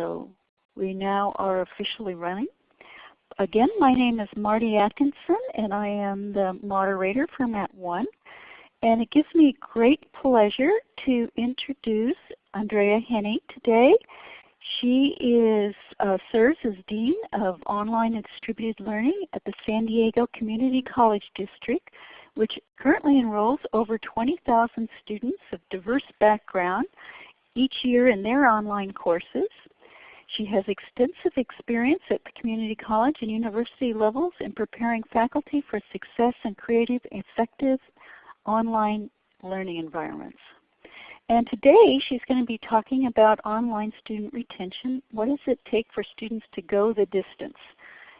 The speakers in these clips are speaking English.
So we now are officially running. Again, my name is Marty Atkinson and I am the moderator for MAT 1. And it gives me great pleasure to introduce Andrea Henning today. She is uh, serves as Dean of Online and Distributed Learning at the San Diego Community College District, which currently enrolls over 20,000 students of diverse background each year in their online courses. She has extensive experience at the community college and university levels in preparing faculty for success in creative, effective online learning environments. And today she's going to be talking about online student retention. What does it take for students to go the distance?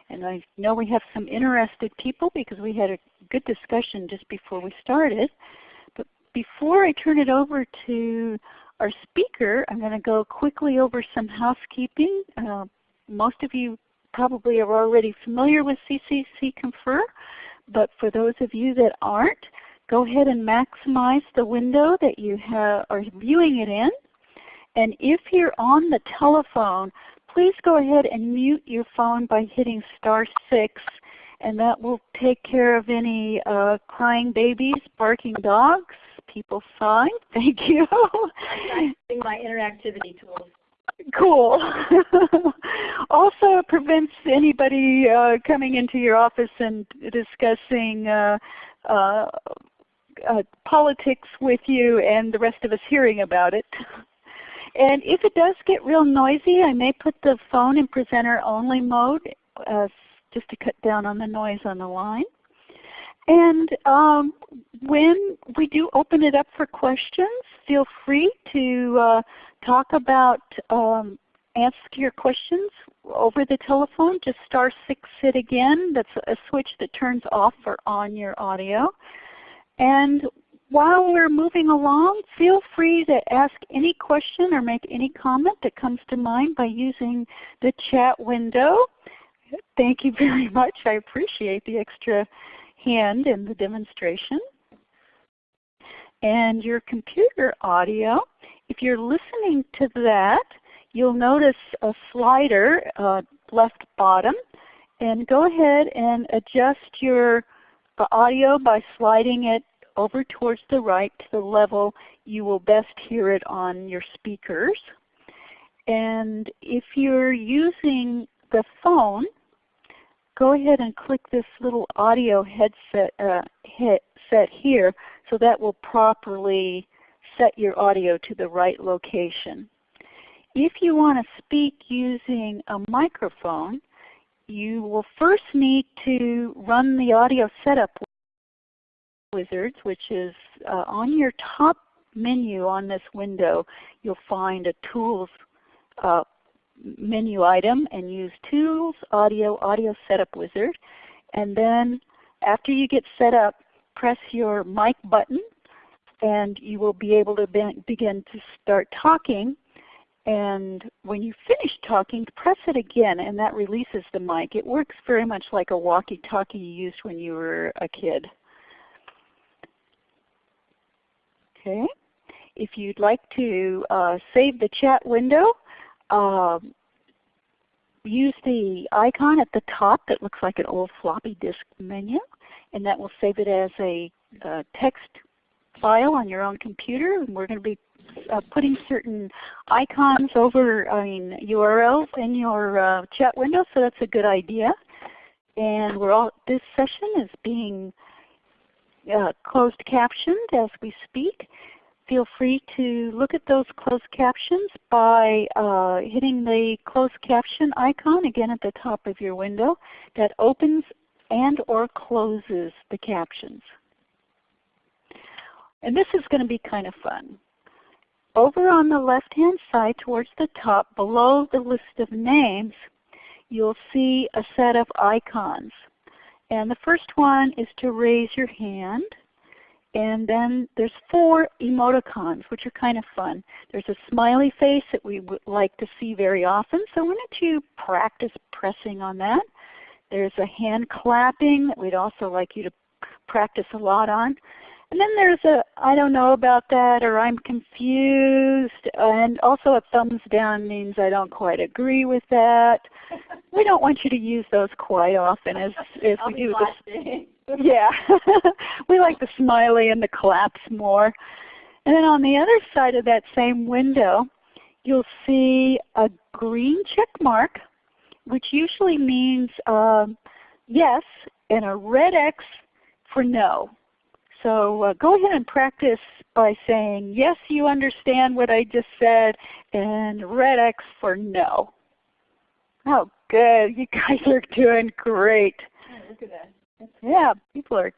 And I know we have some interested people because we had a good discussion just before we started. But before I turn it over to our speaker, I'm going to go quickly over some housekeeping. Uh, most of you probably are already familiar with CCC Confer, but for those of you that aren't, go ahead and maximize the window that you have, are viewing it in. And if you're on the telephone, please go ahead and mute your phone by hitting star 6 and that will take care of any uh, crying babies, barking dogs, people sign. Thank you. I'm my interactivity tools. Cool. also it prevents anybody uh, coming into your office and discussing uh, uh, uh, politics with you and the rest of us hearing about it. And if it does get real noisy, I may put the phone in presenter only mode uh, just to cut down on the noise on the line. And um, when we do open it up for questions, feel free to uh, talk about, um, ask your questions over the telephone. Just star 6 it again. That's a switch that turns off or on your audio. And while we're moving along, feel free to ask any question or make any comment that comes to mind by using the chat window. Thank you very much. I appreciate the extra hand in the demonstration. And your computer audio, if you're listening to that, you'll notice a slider uh, left bottom. And go ahead and adjust your uh, audio by sliding it over towards the right to the level you will best hear it on your speakers. And if you're using the phone, go ahead and click this little audio headset uh, headset here so that will properly set your audio to the right location. If you want to speak using a microphone, you will first need to run the audio setup wizards, which is uh, on your top menu on this window, you'll find a Tools uh, menu item and use Tools, Audio, Audio Setup Wizard. And then after you get set up, press your mic button and you will be able to be begin to start talking. And when you finish talking, press it again and that releases the mic. It works very much like a walkie-talkie you used when you were a kid. Okay. If you'd like to uh, save the chat window, uh, use the icon at the top that looks like an old floppy disk menu, and that will save it as a uh, text file on your own computer. And we're going to be uh, putting certain icons over, I mean URLs in your uh, chat window, so that's a good idea. And we're all, this session is being uh, closed captioned as we speak. Feel free to look at those closed captions by uh, hitting the closed caption icon again at the top of your window that opens and or closes the captions. And this is going to be kind of fun. Over on the left hand side towards the top below the list of names you'll see a set of icons. And the first one is to raise your hand. And then there's four emoticons, which are kind of fun. There's a smiley face that we would like to see very often, so why don't you practice pressing on that. There's a hand clapping that we'd also like you to practice a lot on. And then there's a I don't know about that or I'm confused and also a thumbs down means I don't quite agree with that. we don't want you to use those quite often as if we do. Yeah. we like the smiley and the claps more. And then on the other side of that same window, you'll see a green check mark, which usually means um, yes, and a red X for no. So uh, go ahead and practice by saying, yes, you understand what I just said, and red X for no. Oh, good. You guys are doing great. Look at that. Yeah, people are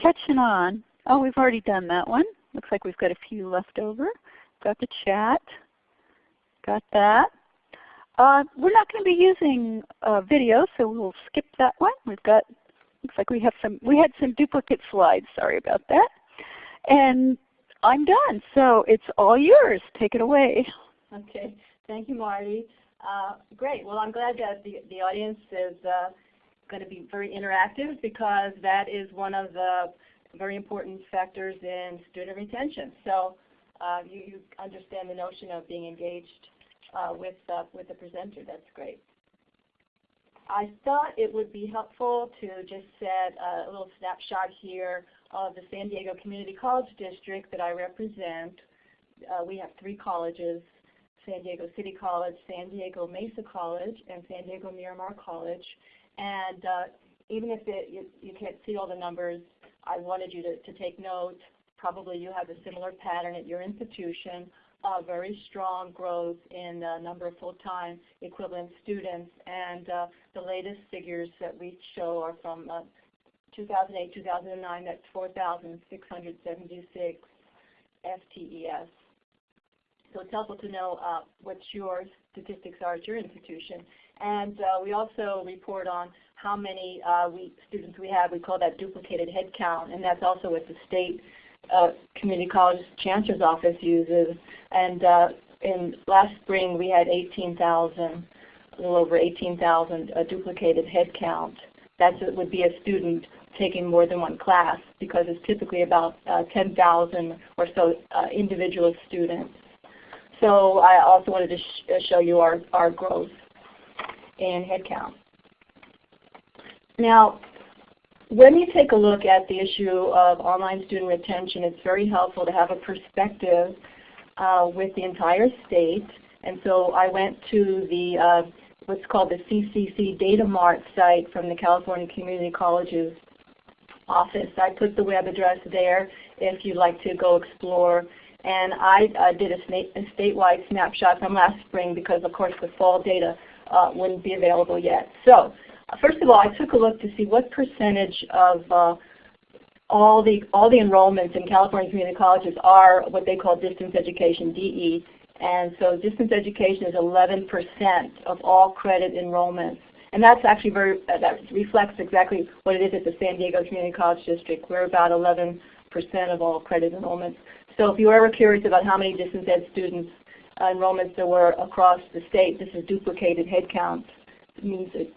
catching on. Oh, we've already done that one. Looks like we've got a few left over. Got the chat. Got that. Uh, we're not going to be using uh, video, so we'll skip that one. We've got, looks like we have some, we had some duplicate slides. Sorry about that. And I'm done, so it's all yours. Take it away. Okay. Thank you, Marty. Uh, great. Well, I'm glad that the, the audience is uh, going to be very interactive because that is one of the very important factors in student retention. So uh, you, you understand the notion of being engaged uh, with, uh, with the presenter. That's great. I thought it would be helpful to just set a little snapshot here of the San Diego Community College District that I represent. Uh, we have three colleges, San Diego City College, San Diego Mesa College, and San Diego Miramar College. And uh, even if it, you, you can't see all the numbers, I wanted you to, to take note. Probably you have a similar pattern at your institution uh, very strong growth in the number of full-time equivalent students. And uh, the latest figures that we show are from 2008-2009, that's 4,676 FTES. So it's helpful to know uh, what your statistics are at your institution. And uh, we also report on how many uh, we, students we have. We call that duplicated head count, and that's also what the state uh, community college chancellor's office uses. And uh, in last spring we had 18,000, a little over 18,000 uh, duplicated head count. That would be a student taking more than one class because it's typically about uh, 10,000 or so uh, individual students. So I also wanted to sh uh, show you our, our growth in headcount. Now, when you take a look at the issue of online student retention, it's very helpful to have a perspective uh, with the entire state. And so I went to the uh, what's called the CCC Data Mart site from the California Community Colleges office. I put the web address there if you'd like to go explore. And I uh, did a, a, statewide snapshot from last spring because of course the fall data uh, wouldn't be available yet. So First of all, I took a look to see what percentage of uh, all the all the enrollments in California community colleges are what they call distance education, DE. And so distance education is 11% of all credit enrollments. And that's actually very, uh, that reflects exactly what it is at the San Diego Community College District. We're about 11% of all credit enrollments. So if you're ever curious about how many distance ed students enrollments there were across the state, this is duplicated headcount means that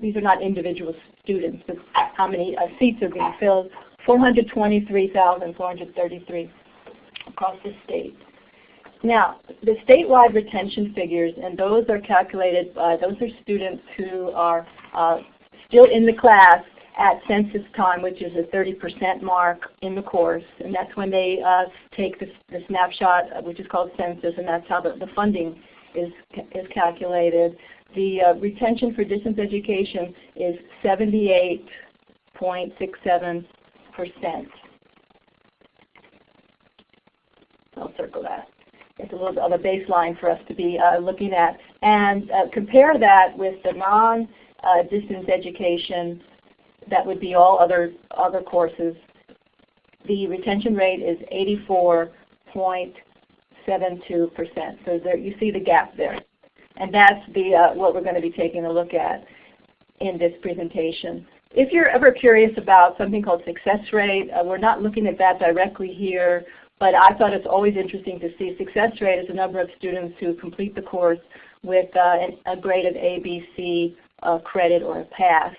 these are not individual students, but how many uh, seats are being filled. 423,433 across the state. Now, the statewide retention figures, and those are calculated, by, those are students who are uh, still in the class at census time, which is a 30% mark in the course, and that's when they uh, take the, the, snapshot, uh, which is called census, and that's how the, the funding is, is calculated the uh, retention for distance education is 78.67%. I'll circle that. It's a little bit of a baseline for us to be uh, looking at. And uh, compare that with the non-distance uh, education, that would be all other, other courses. The retention rate is 84.72%. So there, you see the gap there. And that's the, uh, what we're going to be taking a look at in this presentation. If you're ever curious about something called success rate, uh, we're not looking at that directly here, but I thought it's always interesting to see success rate as the number of students who complete the course with uh, a grade of A, B, C uh, credit or a pass.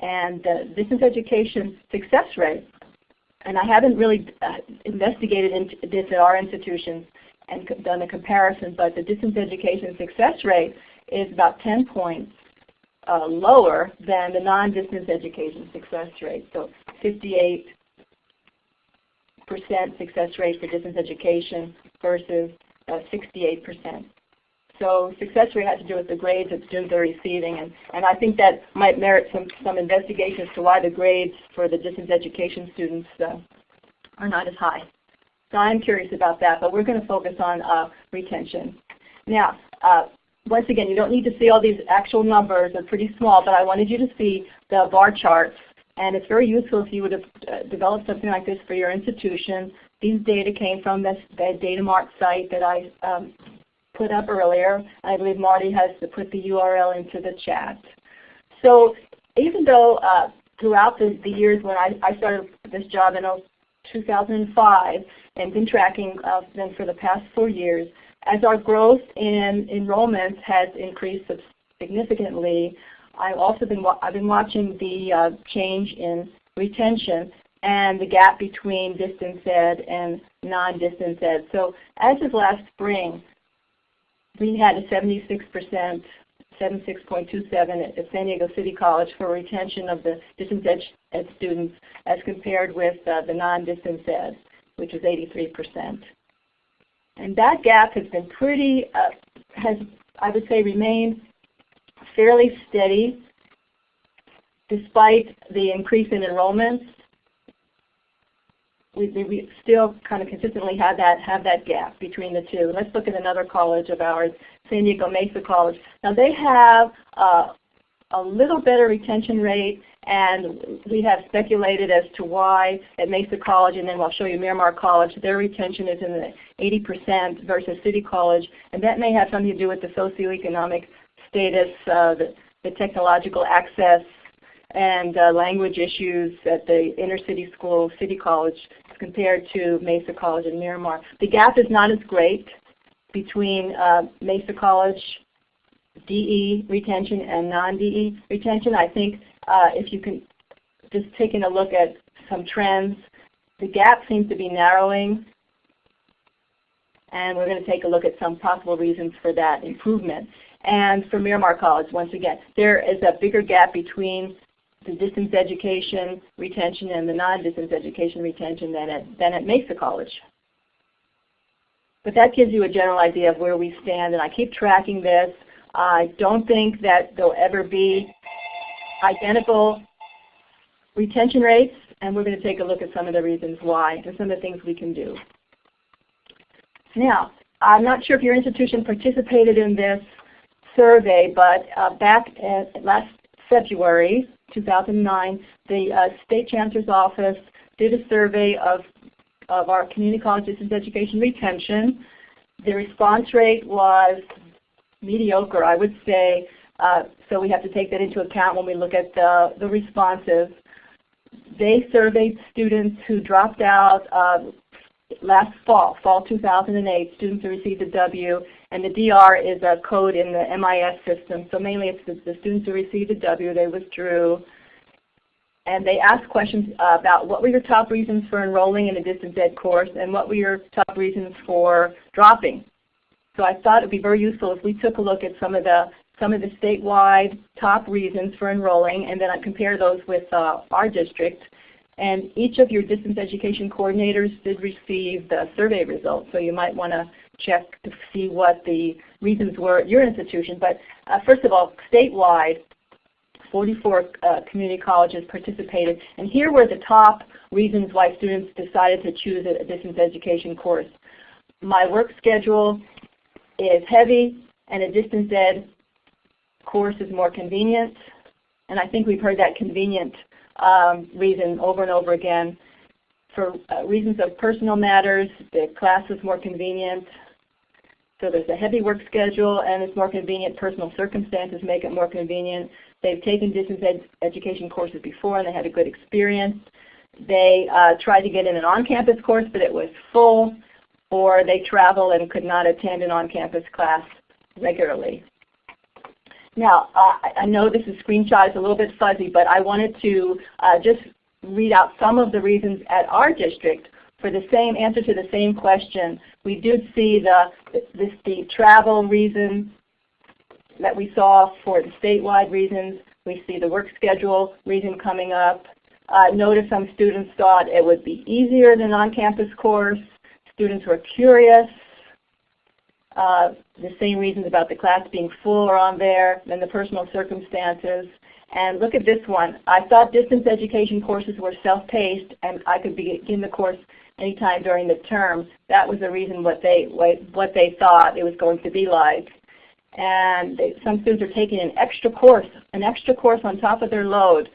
And uh, distance education success rate and I haven't really uh, investigated this at our institutions and done a comparison, but the distance education success rate is about 10 points uh, lower than the non-distance education success rate. So 58 percent success rate for distance education versus 68 uh, percent. So success rate has to do with the grades that students are receiving, and, and I think that might merit some, some investigation as to why the grades for the distance education students uh, are not as high. So I'm curious about that, but we're going to focus on uh, retention. Now, uh, once again, you don't need to see all these actual numbers. They're pretty small, but I wanted you to see the bar charts. And it's very useful if you would have uh, developed something like this for your institution. These data came from this, the DataMart site that I um, put up earlier. I believe Marty has put the URL into the chat. So even though uh, throughout the, the, years when I, I, started this job in 2005 and been tracking uh, them for the past four years, as our growth in enrollments has increased significantly, I've also been I've been watching the uh, change in retention and the gap between distance ed and non-distance ed. So as of last spring, we had a 76%, 76.27 at San Diego City College for retention of the distance ed, students as compared with uh, the non-distance ed, which was 83%. And that gap has been pretty, uh, has I would say remained fairly steady despite the increase in enrollments we, we still kind of consistently have that have that gap between the two. Let's look at another college of ours, San Diego Mesa College. Now they have uh, a little better retention rate, and we have speculated as to why at Mesa College, and then I'll show you Miramar College, their retention is in the 80% versus City College, and that may have something to do with the socioeconomic status, uh, the, the technological access and uh, language issues at the inner city school, City College, compared to Mesa College and Miramar. The gap is not as great between uh, Mesa College DE retention and non-DE retention. I think uh, if you can just taking a look at some trends, the gap seems to be narrowing and we're going to take a look at some possible reasons for that improvement. And for Miramar College, once again, there is a bigger gap between distance education retention and the non-distance education retention than at, than at Mesa College. But that gives you a general idea of where we stand, and I keep tracking this. I don't think that there'll ever be identical retention rates, and we're going to take a look at some of the reasons why and some of the things we can do. Now, I'm not sure if your institution participated in this survey, but uh, back at last February 2009, the uh, State Chancellor's Office did a survey of, of our community college distance education retention. The response rate was mediocre, I would say, uh, so we have to take that into account when we look at the, the responses. They surveyed students who dropped out uh, last fall, fall 2008, students who received a W, and the DR is a code in the MIS system. So mainly it's the, the students who received a W, they withdrew. And they asked questions about what were your top reasons for enrolling in a distance ed course and what were your top reasons for dropping. So I thought it would be very useful if we took a look at some of the some of the statewide top reasons for enrolling and then I compare those with uh, our district and each of your distance education coordinators did receive the survey results, so you might want to check to see what the reasons were at your institution. But uh, first of all, statewide, 44 uh, community colleges participated, and here were the top reasons why students decided to choose a, distance education course. My work schedule is heavy, and a distance ed course is more convenient. And I think we've heard that convenient um, reason over and over again. For uh, reasons of personal matters, the class is more convenient. So there's a heavy work schedule and it's more convenient. Personal circumstances make it more convenient. They've taken distance ed education courses before and they had a good experience. They uh, tried to get in an on-campus course but it was full or they travel and could not attend an on-campus class regularly. Now, uh, I know this is screenshot is a little bit fuzzy, but I wanted to uh, just read out some of the reasons at our district for the same answer to the same question. We did see the, this, the travel reason that we saw for the statewide reasons. We see the work schedule reason coming up. Uh, notice some students thought it would be easier than on-campus course. Students were curious. Uh, the same reasons about the class being full are on there, then the personal circumstances. And look at this one. I thought distance education courses were self-paced and I could begin the course anytime during the term. That was the reason what they, what they thought it was going to be like. And they, some students are taking an extra course, an extra course on top of their load.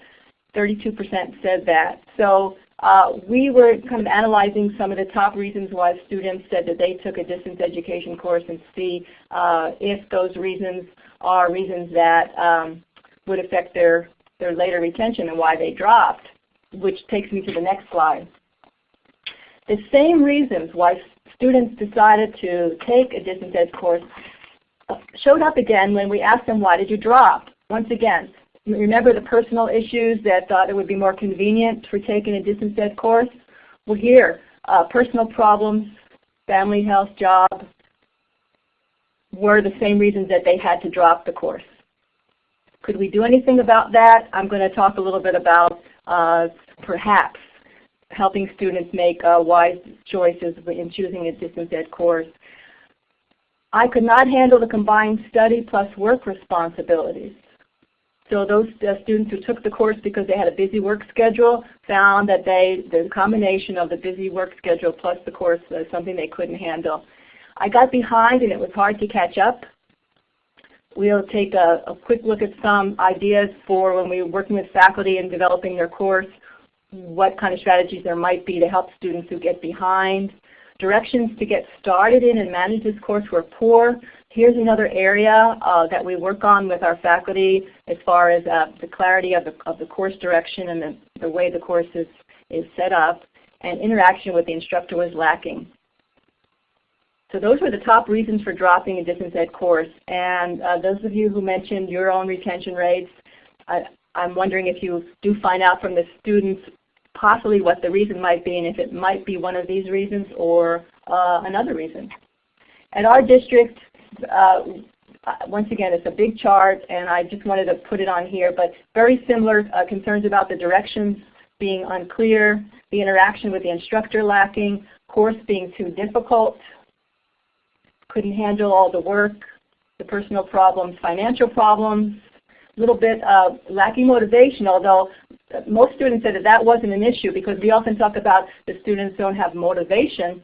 32% said that. So uh, we were kind of analyzing some of the top reasons why students said that they took a distance education course and see uh, if those reasons are reasons that um, would affect their, their later retention and why they dropped, which takes me to the next slide. The same reasons why students decided to take a distance ed course uh, showed up again when we asked them, why did you drop? Once again, remember the personal issues that thought it would be more convenient for taking a distance ed course? Well here, uh, personal problems, family health, job, were the same reasons that they had to drop the course. Could we do anything about that? I'm going to talk a little bit about uh, perhaps helping students make uh, wise choices in choosing a distance ed course. I could not handle the combined study plus work responsibilities. So those uh, students who took the course because they had a busy work schedule found that they, the combination of the busy work schedule plus the course was something they couldn't handle. I got behind and it was hard to catch up. We'll take a, a quick look at some ideas for when we're working with faculty and developing their course, what kind of strategies there might be to help students who get behind. Directions to get started in and manage this course were poor. Here's another area uh, that we work on with our faculty as far as uh, the clarity of the, of the course direction and the, the way the course is, is set up. And interaction with the instructor was lacking. So those were the top reasons for dropping a distance ed course. And uh, those of you who mentioned your own retention rates, I, I'm wondering if you do find out from the students possibly what the reason might be and if it might be one of these reasons or uh, another reason. At our district, uh, once again, it's a big chart, and I just wanted to put it on here, but very similar uh, concerns about the directions being unclear, the interaction with the instructor lacking, course being too difficult, couldn't handle all the work, the personal problems, financial problems, a little bit uh, lacking motivation, although most students said that that wasn't an issue because we often talk about the students don't have motivation,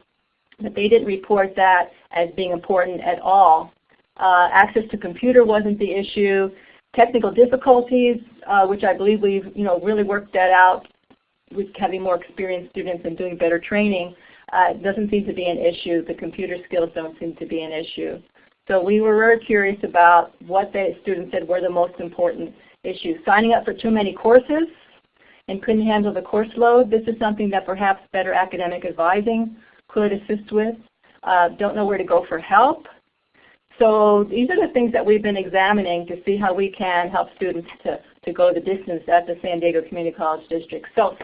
but they didn't report that as being important at all. Uh, access to computer wasn't the issue. Technical difficulties, uh, which I believe we've you know, really worked that out with having more experienced students and doing better training, uh, doesn't seem to be an issue. The computer skills don't seem to be an issue. So we were very curious about what the students said were the most important issues. Signing up for too many courses and couldn't handle the course load. This is something that perhaps better academic advising could assist with. Uh, don't know where to go for help. So these are the things that we've been examining to see how we can help students to, to go the distance at the San Diego Community College District. So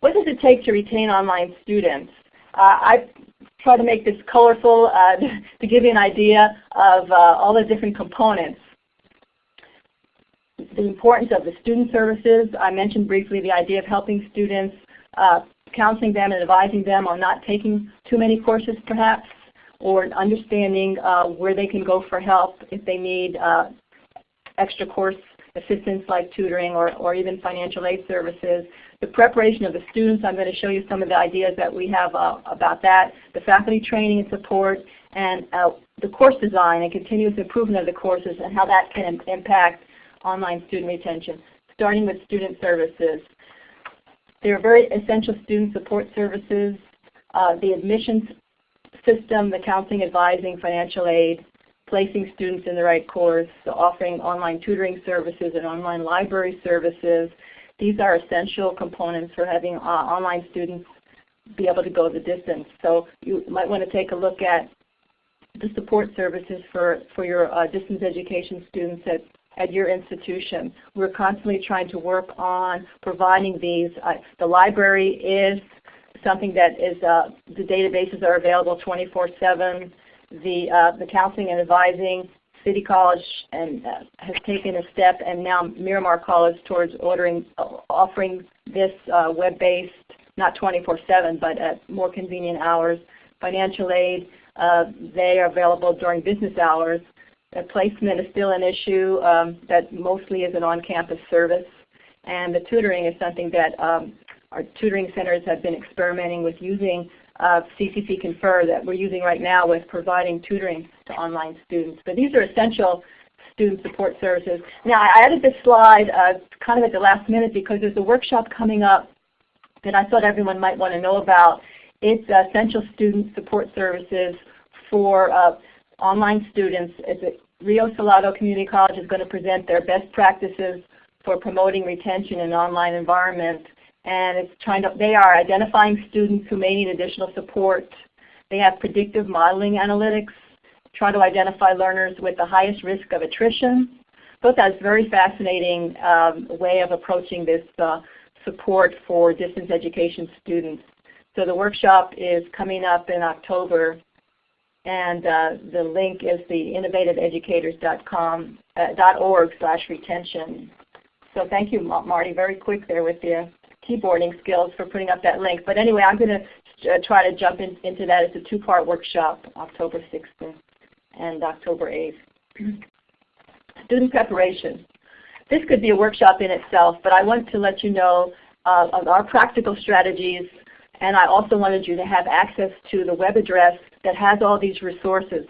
what does it take to retain online students? Uh, I try to make this colorful uh, to give you an idea of uh, all the different components. The importance of the student services. I mentioned briefly the idea of helping students uh, counseling them and advising them on not taking too many courses perhaps, or understanding uh, where they can go for help if they need uh, extra course assistance like tutoring or, or even financial aid services. The preparation of the students, I'm going to show you some of the ideas that we have uh, about that. The faculty training and support, and uh, the course design and continuous improvement of the courses and how that can impact online student retention, starting with student services. There are very essential student support services, uh, the admissions system, the counseling, advising, financial aid, placing students in the right course, offering online tutoring services and online library services. These are essential components for having uh, online students be able to go the distance. So you might want to take a look at the support services for, for your uh, distance education students at at your institution. We're constantly trying to work on providing these. Uh, the library is something that is, uh, the databases are available 24-7. The, uh, the counseling and advising, City College and, uh, has taken a step and now Miramar College towards ordering, uh, offering this uh, web-based, not 24-7, but at more convenient hours. Financial aid, they are available during business hours. Uh, placement is still an issue um, that mostly is an on-campus service. And the tutoring is something that um, our tutoring centers have been experimenting with using uh, CCC Confer that we're using right now with providing tutoring to online students. But these are essential student support services. Now I added this slide uh, kind of at the last minute because there's a workshop coming up that I thought everyone might want to know about. It's uh, essential student support services for uh, online students. It's Rio Salado Community College is going to present their best practices for promoting retention in online environment and it's trying to, they are identifying students who may need additional support. They have predictive modeling analytics, try to identify learners with the highest risk of attrition. Both that's a very fascinating um, way of approaching this uh, support for distance education students. So the workshop is coming up in October and uh, the link is the innovativeeducators.com uh, .org slash retention. So thank you, Marty. Very quick there with you keyboarding skills for putting up that link. But anyway, I'm going to uh, try to jump in, into that. It's a two-part workshop, October 6th and October 8th. Student preparation. This could be a workshop in itself, but I want to let you know uh, of our practical strategies, and I also wanted you to have access to the web address that has all these resources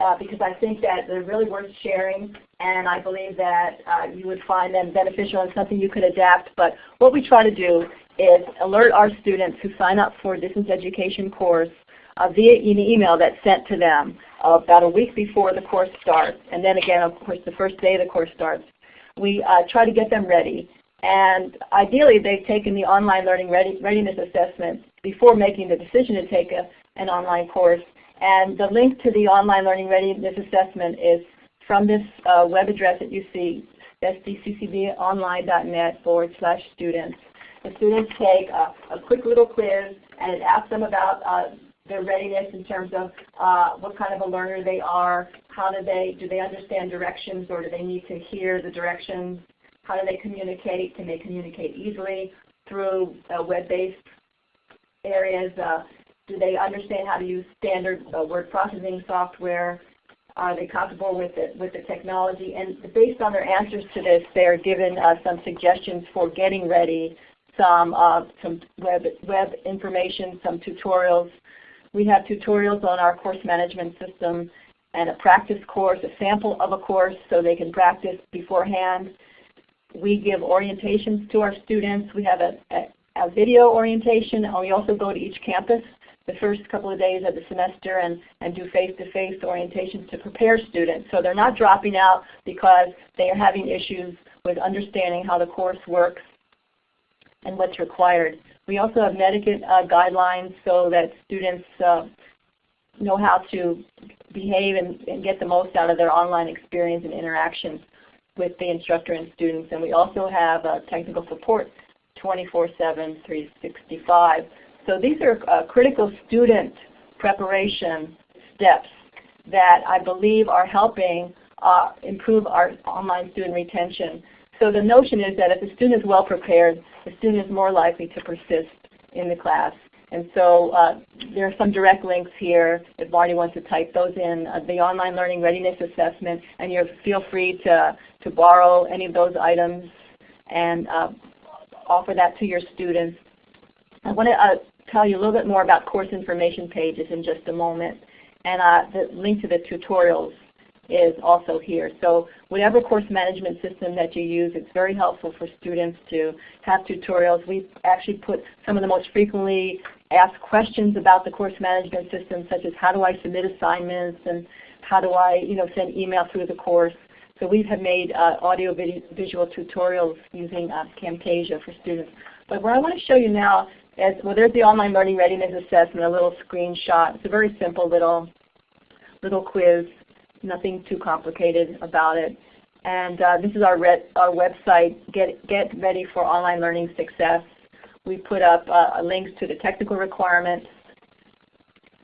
uh, because I think that they're really worth sharing and I believe that uh, you would find them beneficial and something you could adapt. But what we try to do is alert our students who sign up for a distance education course uh, via an email that's sent to them about a week before the course starts. And then again, of course, the first day the course starts. We uh, try to get them ready. And ideally, they've taken the online learning readiness assessment before making the decision to take a, an online course. And the link to the online learning readiness assessment is from this uh, web address that you see, sdccdonline.net forward slash students. The students take a, a, quick little quiz and it asks them about uh, their readiness in terms of uh, what kind of a learner they are, how do they, do they understand directions or do they need to hear the directions, how do they communicate, can they communicate easily through uh, web-based areas, uh, do they understand how to use standard uh, word processing software, are they comfortable with it, with the technology? And based on their answers to this, they're given uh, some suggestions for getting ready, some uh, some web web information, some tutorials. We have tutorials on our course management system and a practice course, a sample of a course so they can practice beforehand. We give orientations to our students. We have a, a, a video orientation and we also go to each campus the first couple of days of the semester and, and do face-to-face -face orientations to prepare students. So they're not dropping out because they are having issues with understanding how the course works and what's required. We also have netiquette uh, guidelines so that students uh, know how to behave and, and, get the most out of their online experience and interactions with the instructor and students. And we also have uh, technical support 24-7, 365. So these are uh, critical student preparation steps that I believe are helping uh, improve our online student retention. So the notion is that if the student is well prepared, the student is more likely to persist in the class. And so uh, there are some direct links here if Marty wants to type those in. Uh, the online learning readiness assessment, and you feel free to, to borrow any of those items and uh, offer that to your students. I want to uh, tell you a little bit more about course information pages in just a moment. And uh, the link to the tutorials is also here. So whatever course management system that you use, it's very helpful for students to have tutorials. We actually put some of the most frequently asked questions about the course management system, such as how do I submit assignments and how do I you know, send email through the course. So we have made uh, audio visual tutorials using uh, Camtasia for students. But what I want to show you now as, well, there's the online learning readiness assessment, a little screenshot. It's a very simple little, little quiz, nothing too complicated about it. And uh, this is our, our website, Get, Get Ready for Online Learning Success. We put up uh, links to the technical requirements.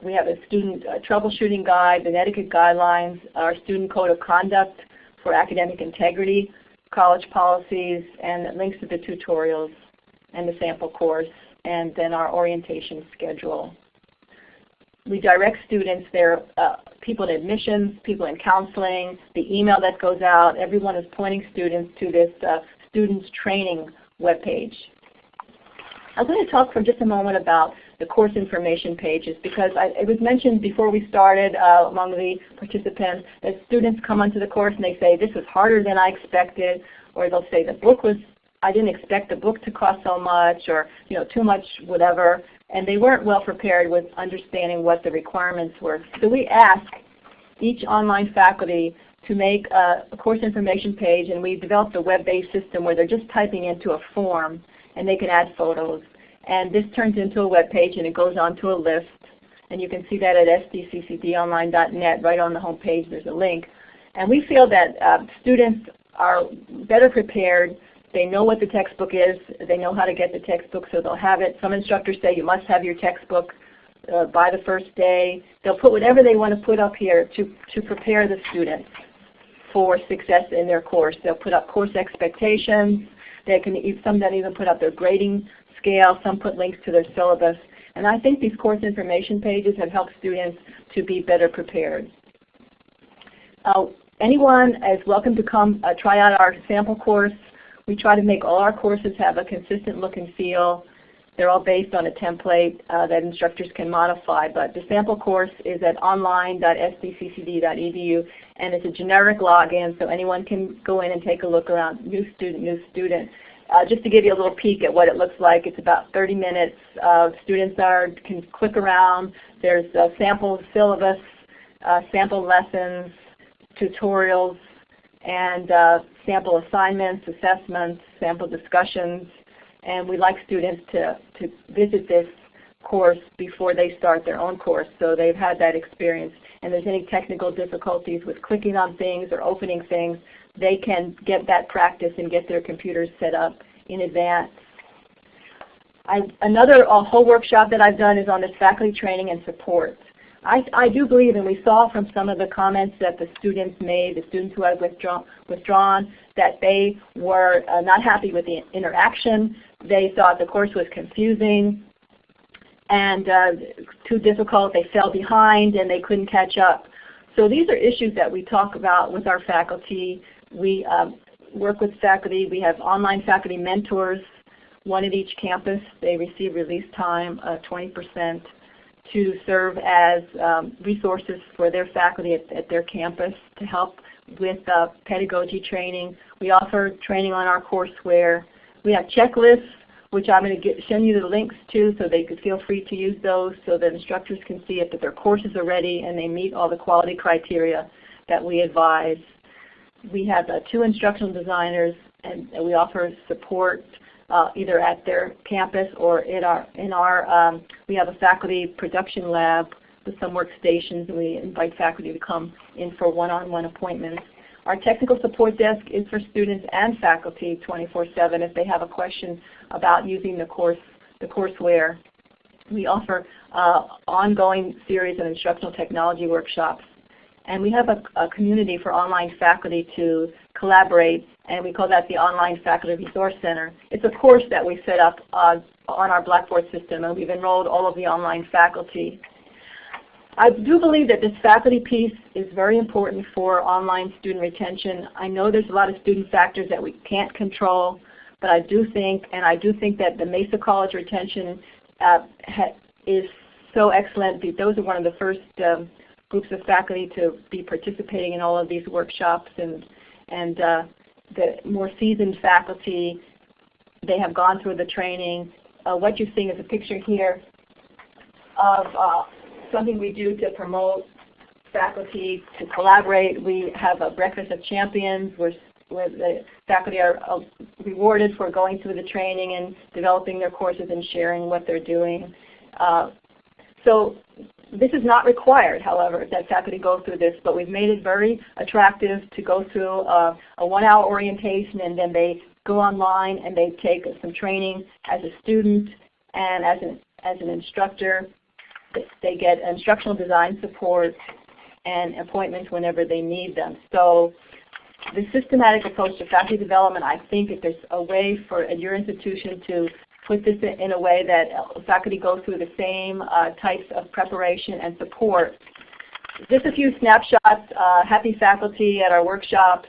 We have a student uh, troubleshooting guide, the etiquette guidelines, our student code of conduct for academic integrity, college policies, and links to the tutorials and the sample course, and then our orientation schedule. We direct students, there uh, people in admissions, people in counseling, the email that goes out, everyone is pointing students to this uh, students training webpage. I'm going to talk for just a moment about the course information pages because I, it was mentioned before we started uh, among the participants that students come onto the course and they say this was harder than I expected or they'll say the book was I didn't expect the book to cost so much or you know too much whatever and they weren't well prepared with understanding what the requirements were. So we ask each online faculty to make a, a course information page and we developed a web-based system where they're just typing into a form and they can add photos. And this turns into a web page and it goes onto a list. And you can see that at sdccdonline.net. Right on the home page there's a link. And we feel that uh, students are better prepared they know what the textbook is. They know how to get the textbook, so they'll have it. Some instructors say you must have your textbook uh, by the first day. They'll put whatever they want to put up here to, to prepare the students for success in their course. They'll put up course expectations. They can some then even put up their grading scale. Some put links to their syllabus. And I think these course information pages have helped students to be better prepared. Uh, anyone is welcome to come uh, try out our sample course. We try to make all our courses have a consistent look and feel. They're all based on a template uh, that instructors can modify, but the sample course is at online.sdccd.edu and it's a generic login so anyone can go in and take a look around, new student, new student. Uh, just to give you a little peek at what it looks like, it's about 30 minutes. Uh, students are can click around. There's a sample syllabus, uh, sample lessons, tutorials, and uh, sample assignments, assessments, sample discussions, and we like students to, to visit this course before they start their own course so they've had that experience. And there's any technical difficulties with clicking on things or opening things, they can get that practice and get their computers set up in advance. I, another whole workshop that I've done is on this faculty training and support. I, I do believe, and we saw from some of the comments that the students made, the students who had withdrawn, withdrawn that they were uh, not happy with the interaction. They thought the course was confusing and uh, too difficult. They fell behind and they couldn't catch up. So these are issues that we talk about with our faculty. We um, work with faculty. We have online faculty mentors, one at each campus. They receive release time, uh, 20% to serve as um, resources for their faculty at, at, their campus to help with uh, pedagogy training. We offer training on our courseware. We have checklists, which I'm going to send you the links to so they could feel free to use those so that instructors can see if their courses are ready and they meet all the quality criteria that we advise. We have uh, two instructional designers and we offer support uh, either at their campus or in our, in our um, we have a faculty production lab with some workstations and we invite faculty to come in for one-on-one -on -one appointments. Our technical support desk is for students and faculty 24-7 if they have a question about using the course, the courseware. We offer uh, ongoing series of instructional technology workshops. And we have a, a community for online faculty to collaborate and we call that the Online Faculty Resource Center. It's a course that we set up uh, on our Blackboard system, and we've enrolled all of the online faculty. I do believe that this faculty piece is very important for online student retention. I know there's a lot of student factors that we can't control, but I do think, and I do think that the Mesa College retention uh, is so excellent. Those are one of the first um, groups of faculty to be participating in all of these workshops and and uh, the more seasoned faculty, they have gone through the training. Uh, what you're seeing is a picture here of uh, something we do to promote faculty to collaborate. We have a breakfast of champions where, where the faculty are uh, rewarded for going through the training and developing their courses and sharing what they're doing. Uh, so this is not required, however, that faculty go through this, but we've made it very attractive to go through uh, a one-hour orientation and then they go online and they take some training as a student and as an, as an instructor. They get instructional design support and appointments whenever they need them. So the systematic approach to faculty development, I think if there's a way for your institution to put this in a way that faculty go through the same uh, types of preparation and support. Just a few snapshots, uh, happy faculty at our workshops,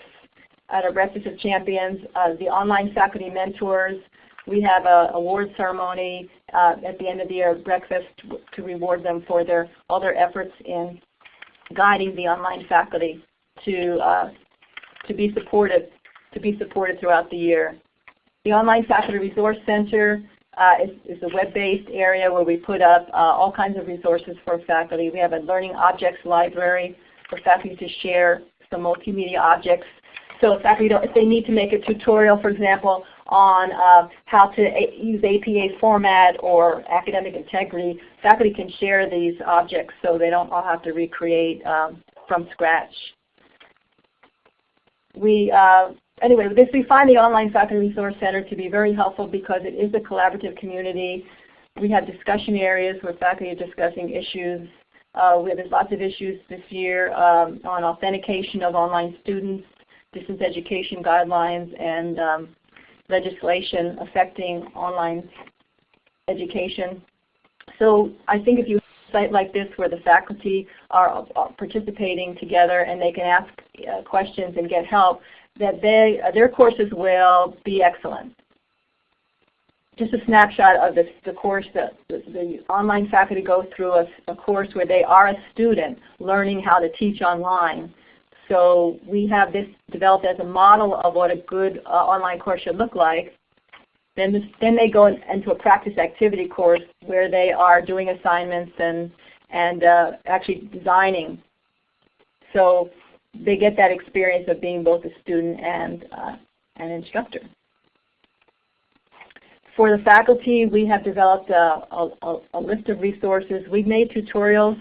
at our Breakfast of Champions, uh, the online faculty mentors. We have an award ceremony uh, at the end of the year breakfast to reward them for their all their efforts in guiding the online faculty to uh, to be supported to be supported throughout the year. The Online Faculty Resource Center uh, is, is, a web-based area where we put up uh, all kinds of resources for faculty. We have a learning objects library for faculty to share some multimedia objects. So if faculty if they need to make a tutorial, for example, on uh, how to use APA format or academic integrity, faculty can share these objects so they don't all have to recreate um, from scratch. We uh, anyway, this we find the Online Faculty Resource Center to be very helpful because it is a collaborative community. We have discussion areas where faculty are discussing issues. Uh, we, there's lots of issues this year um, on authentication of online students, distance education guidelines, and um, legislation affecting online education. So I think if you site like this where the faculty are, are participating together and they can ask uh, questions and get help, that they, uh, their courses will be excellent. Just a snapshot of this, the course that the, the online faculty go through a, a course where they are a student learning how to teach online. So we have this developed as a model of what a good uh, online course should look like. Then, this, then they go in, into a practice activity course where they are doing assignments and, and uh, actually designing. So they get that experience of being both a student and uh, an instructor. For the faculty, we have developed a, a, a list of resources. We've made tutorials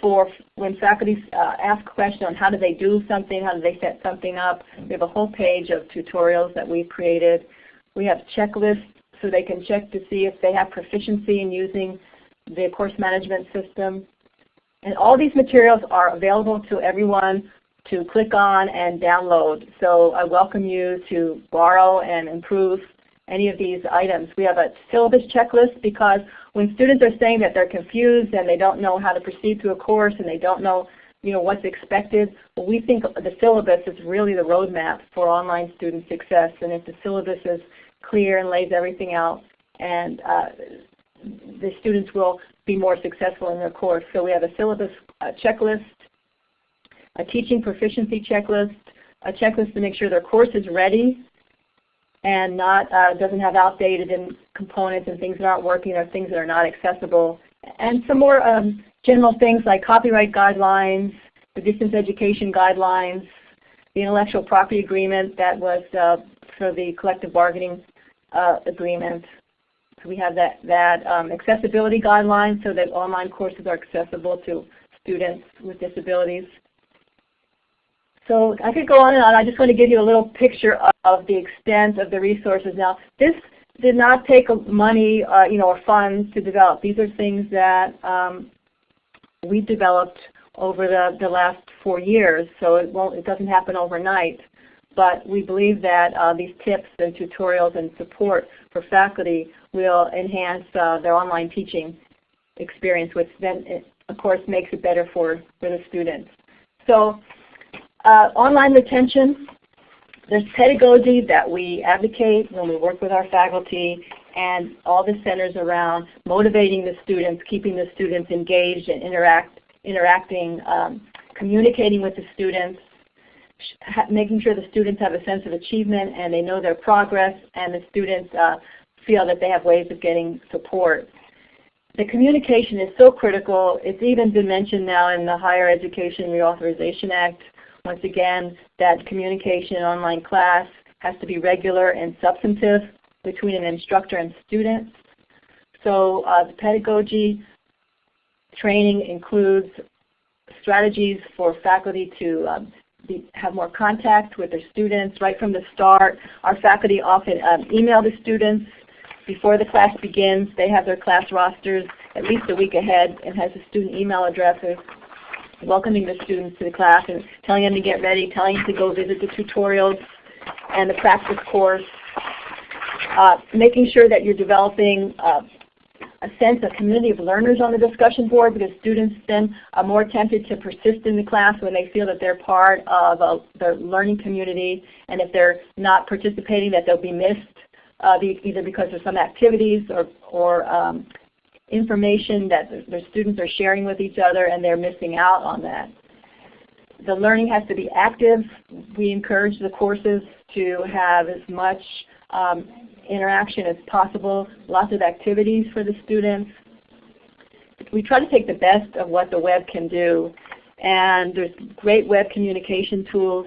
for when faculty uh, ask questions on how do they do something, how do they set something up. We have a whole page of tutorials that we've created. We have checklists so they can check to see if they have proficiency in using the course management system. And all these materials are available to everyone to click on and download. So I welcome you to borrow and improve any of these items. We have a syllabus checklist because when students are saying that they're confused and they don't know how to proceed through a course and they don't know you know, what's expected, we think the syllabus is really the roadmap for online student success. And if the syllabus is clear and lays everything out, and uh, the students will be more successful in their course. So we have a syllabus uh, checklist a teaching proficiency checklist, a checklist to make sure their course is ready and not uh, doesn't have outdated components and things that aren't working or things that are not accessible. And some more um, general things like copyright guidelines, the distance education guidelines, the intellectual property agreement that was uh, for the collective bargaining uh, agreement. So we have that, that um, accessibility guidelines so that online courses are accessible to students with disabilities. So I could go on and on. I just want to give you a little picture of the extent of the resources. Now, this did not take money, uh, you know, or funds to develop. These are things that um, we developed over the, the last four years, so it won't, it doesn't happen overnight. But we believe that uh, these tips and tutorials and support for faculty will enhance uh, their online teaching experience, which then, it, of course, makes it better for, for the students. So online retention, there's pedagogy that we advocate when we work with our faculty and all the centers around motivating the students, keeping the students engaged and interact, interacting, um, communicating with the students, making sure the students have a sense of achievement and they know their progress and the students uh, feel that they have ways of getting support. The communication is so critical. It's even been mentioned now in the Higher Education Reauthorization Act once again, that communication in online class has to be regular and substantive between an instructor and student. So uh, the pedagogy, training includes strategies for faculty to um, be, have more contact with their students right from the start. Our faculty often um, email the students before the class begins. They have their class rosters at least a week ahead and has the student email addresses welcoming the students to the class and telling them to get ready, telling them to go visit the tutorials and the practice course. Uh, making sure that you're developing uh, a sense of community of learners on the discussion board because students then are more tempted to persist in the class when they feel that they're part of a, the learning community and if they're not participating that they'll be missed uh, either because of some activities or, or um, information that the students are sharing with each other and they're missing out on that. The learning has to be active. We encourage the courses to have as much um, interaction as possible, lots of activities for the students. We try to take the best of what the web can do and there's great web communication tools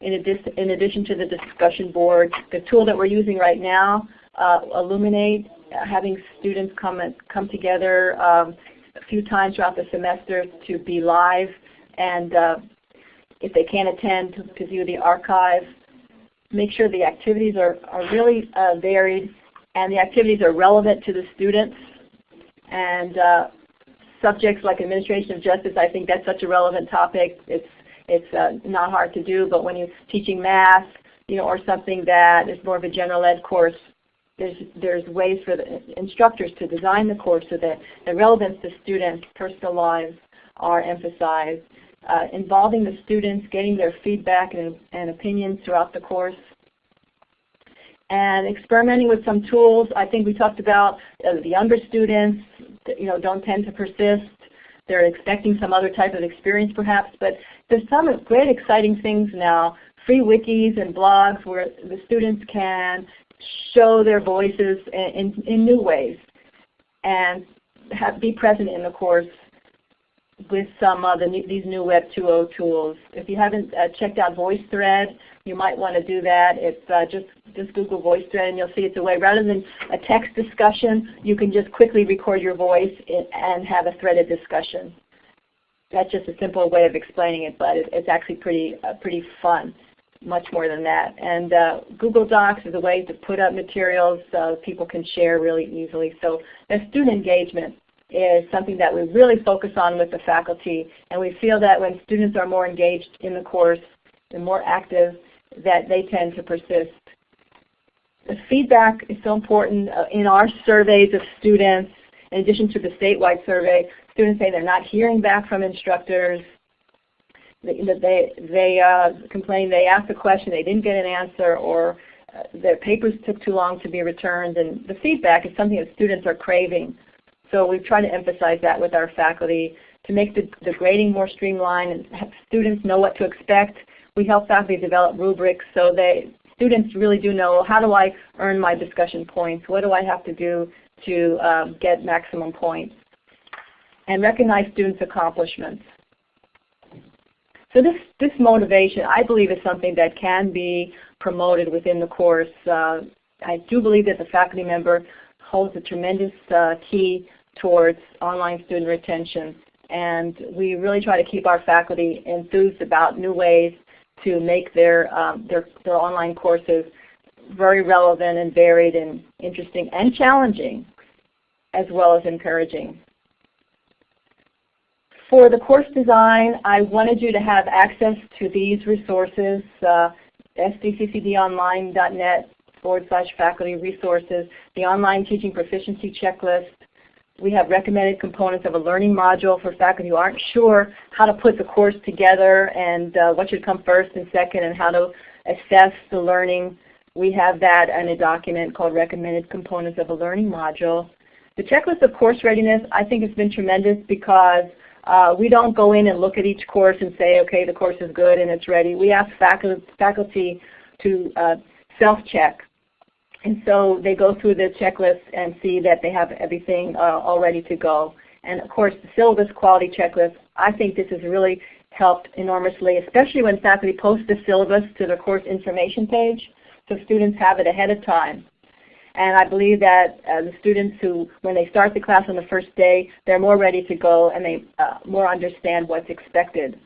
in, addition, to the discussion board. The tool that we're using right now, uh, Elluminate, uh, having students come, and, come together um, a few times throughout the semester to be live and uh, if they can't attend to, to view the archive make sure the activities are, are really uh, varied and the activities are relevant to the students. And uh, subjects like administration of justice, I think that's such a relevant topic. It's, it's uh, not hard to do, but when you're teaching math, you know, or something that is more of a general ed course, there's, there's ways for the instructors to design the course so that the relevance to students' personal lives are emphasized uh, involving the students, getting their feedback and, and opinions throughout the course and experimenting with some tools. I think we talked about uh, the younger students, you know, don't tend to persist. They're expecting some other type of experience perhaps, but there's some great exciting things now, free wikis and blogs where the students can show their voices in, in, in new ways and have, be present in the course with some of the, these new Web 2.0 tools. If you haven't uh, checked out VoiceThread, you might want to do that. It's uh, just, just Google VoiceThread and you'll see it's a way, rather than a text discussion, you can just quickly record your voice and have a threaded discussion. That's just a simple way of explaining it, but it, it's actually pretty, uh, pretty fun, much more than that. And uh, Google Docs is a way to put up materials so people can share really easily. So there's student engagement is something that we really focus on with the faculty. And we feel that when students are more engaged in the course and more active, that they tend to persist. The feedback is so important. Uh, in our surveys of students, in addition to the statewide survey, students say they're not hearing back from instructors. They, they, they uh, complain they asked a question, they didn't get an answer, or uh, their papers took too long to be returned. And the feedback is something that students are craving. So we try to emphasize that with our faculty to make the, the grading more streamlined and have students know what to expect. We help faculty develop rubrics so they students really do know how do I earn my discussion points? What do I have to do to um, get maximum points? And recognize students' accomplishments. So this, this motivation, I believe, is something that can be promoted within the course. Uh, I do believe that the faculty member holds a tremendous uh, key towards online student retention. And we really try to keep our faculty enthused about new ways to make their, um, their, their online courses very relevant and varied and interesting and challenging as well as encouraging. For the course design, I wanted you to have access to these resources, uh, sdccdonline.net forward slash faculty resources, the online teaching proficiency checklist, we have recommended components of a learning module for faculty who aren't sure how to put the course together and uh, what should come first and second and how to assess the learning. We have that in a document called Recommended Components of a Learning Module. The checklist of course readiness I think has been tremendous because uh, we don't go in and look at each course and say, okay, the course is good and it's ready. We ask faculty, to uh, self-check and so they go through the checklist and see that they have everything uh, all ready to go. And of course, the syllabus quality checklist, I think this has really helped enormously, especially when faculty post the syllabus to their course information page, so students have it ahead of time. And I believe that uh, the students who, when they start the class on the first day, they're more ready to go and they uh, more understand what's expected.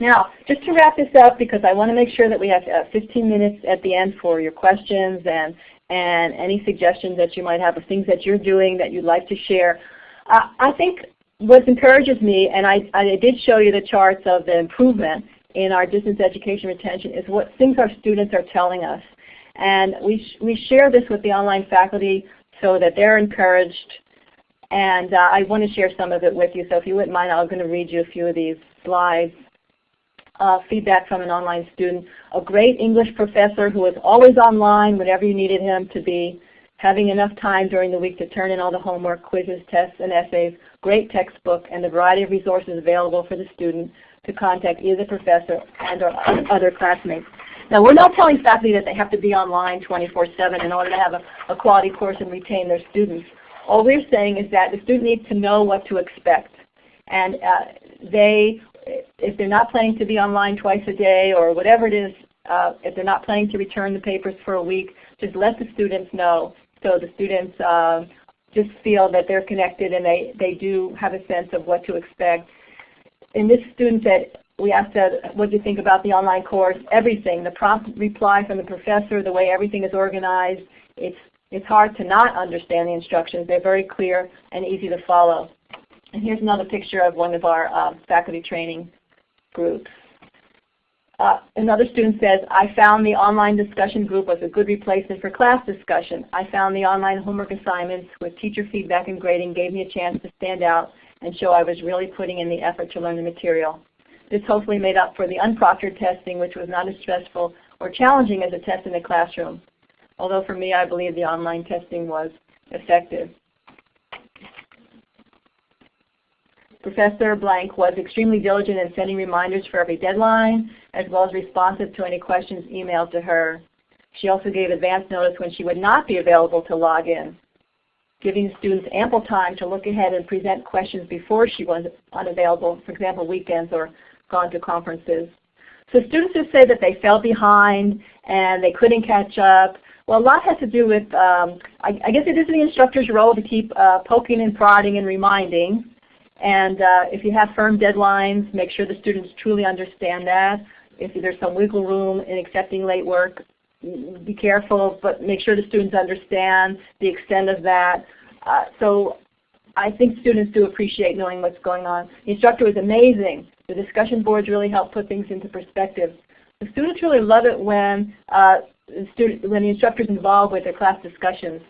Now, just to wrap this up, because I want to make sure that we have uh, 15 minutes at the end for your questions and, and any suggestions that you might have of things that you're doing that you'd like to share. Uh, I think what encourages me, and I, I did show you the charts of the improvement in our distance education retention, is what things our students are telling us. And we, sh we share this with the online faculty so that they're encouraged. And uh, I want to share some of it with you. So if you wouldn't mind, I'm going to read you a few of these slides. Uh, feedback from an online student. A great English professor who was always online whenever you needed him to be, having enough time during the week to turn in all the homework, quizzes, tests, and essays, great textbook, and the variety of resources available for the student to contact either the professor and or other classmates. Now we're not telling faculty that they have to be online 24-7 in order to have a, a quality course and retain their students. All we're saying is that the student needs to know what to expect. And uh, they, if they're not planning to be online twice a day or whatever it is, uh, if they're not planning to return the papers for a week, just let the students know so the students uh, just feel that they're connected and they, they do have a sense of what to expect. In this student said, we asked that, what do you think about the online course? Everything, the prompt reply from the professor, the way everything is organized. It's, it's hard to not understand the instructions. They're very clear and easy to follow. And here's another picture of one of our uh, faculty training groups. Uh, another student says, I found the online discussion group was a good replacement for class discussion. I found the online homework assignments with teacher feedback and grading gave me a chance to stand out and show I was really putting in the effort to learn the material. This hopefully made up for the unproctored testing, which was not as stressful or challenging as a test in the classroom. Although for me, I believe the online testing was effective. Professor Blank was extremely diligent in sending reminders for every deadline, as well as responsive to any questions emailed to her. She also gave advance notice when she would not be available to log in, giving students ample time to look ahead and present questions before she was unavailable, for example, weekends or gone to conferences. So students who say that they fell behind and they couldn't catch up, well, a lot has to do with, um, I, I, guess it is the instructor's role to keep uh, poking and prodding and reminding. And uh, if you have firm deadlines, make sure the students truly understand that. If there's some wiggle room in accepting late work, be careful, but make sure the students understand the extent of that. Uh, so I think students do appreciate knowing what's going on. The instructor was amazing. The discussion boards really help put things into perspective. The students really love it when, uh, the, student, when the instructor is involved with their class discussions.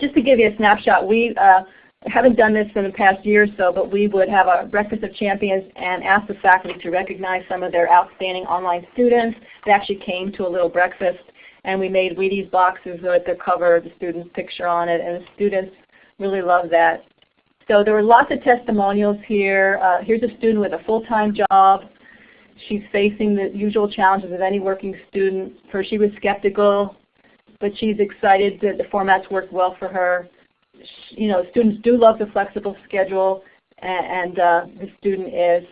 Just to give you a snapshot, we uh, haven't done this in the past year or so, but we would have a breakfast of champions and ask the faculty to recognize some of their outstanding online students. They actually came to a little breakfast and we made Wheaties boxes with the cover, the student's picture on it, and the students really love that. So there were lots of testimonials here. Uh, here's a student with a full-time job. She's facing the usual challenges of any working student. First she was skeptical, but she's excited that the formats work well for her you know, students do love the flexible schedule, and, and uh, the student is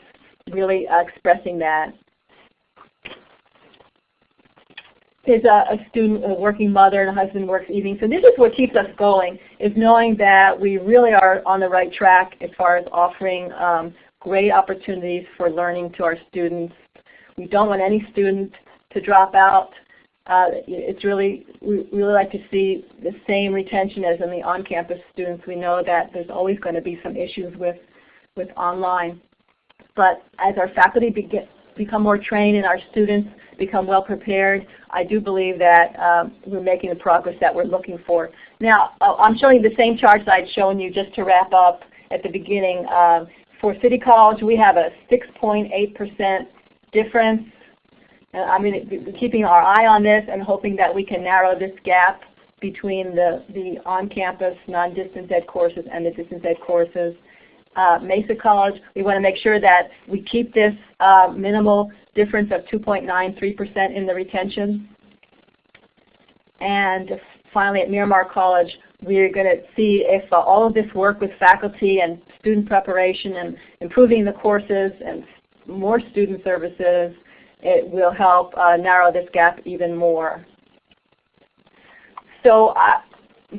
really uh, expressing that. There's a, a, student, a working mother, and a husband works evenings. So this is what keeps us going, is knowing that we really are on the right track as far as offering um, great opportunities for learning to our students. We don't want any student to drop out. Uh, it's really, we really like to see the same retention as in the on-campus students. We know that there's always going to be some issues with, with online. But as our faculty begin, become more trained and our students become well prepared, I do believe that um, we're making the progress that we're looking for. Now, uh, I'm showing you the same charts I'd shown you just to wrap up at the beginning. Uh, for City College, we have a 6.8% difference I mean, keeping our eye on this and hoping that we can narrow this gap between the, the on-campus non-distance ed courses and the distance ed courses. Uh, Mesa College, we want to make sure that we keep this uh, minimal difference of 2.93% in the retention. And finally at Miramar College, we're going to see if uh, all of this work with faculty and student preparation and improving the courses and more student services it will help uh, narrow this gap even more. so I,